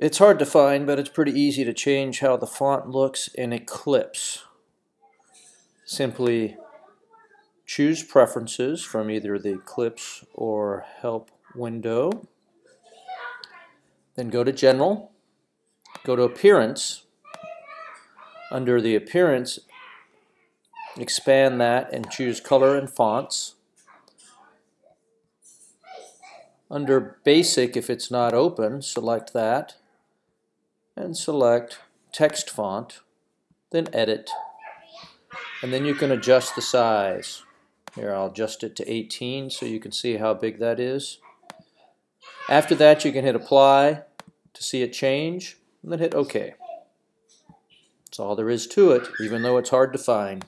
It's hard to find, but it's pretty easy to change how the font looks in Eclipse. Simply choose Preferences from either the Eclipse or Help window. Then go to General, go to Appearance. Under the Appearance, expand that and choose Color and Fonts. Under Basic, if it's not open, select that and select text font, then edit, and then you can adjust the size. Here I'll adjust it to 18 so you can see how big that is. After that you can hit apply to see it change and then hit OK. That's all there is to it even though it's hard to find.